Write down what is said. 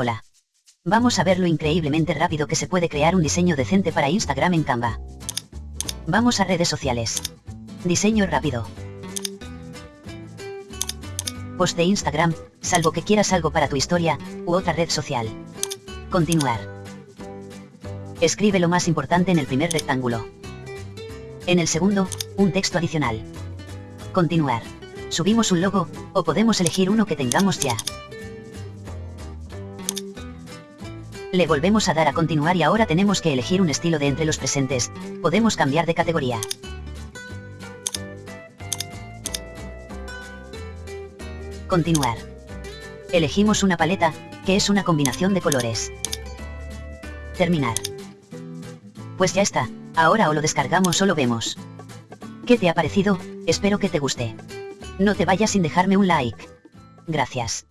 Hola. Vamos a ver lo increíblemente rápido que se puede crear un diseño decente para Instagram en Canva. Vamos a redes sociales. Diseño rápido. Post de Instagram, salvo que quieras algo para tu historia, u otra red social. Continuar. Escribe lo más importante en el primer rectángulo. En el segundo, un texto adicional. Continuar. Subimos un logo, o podemos elegir uno que tengamos ya. Le volvemos a dar a continuar y ahora tenemos que elegir un estilo de entre los presentes, podemos cambiar de categoría. Continuar. Elegimos una paleta, que es una combinación de colores. Terminar. Pues ya está, ahora o lo descargamos o lo vemos. ¿Qué te ha parecido? Espero que te guste. No te vayas sin dejarme un like. Gracias.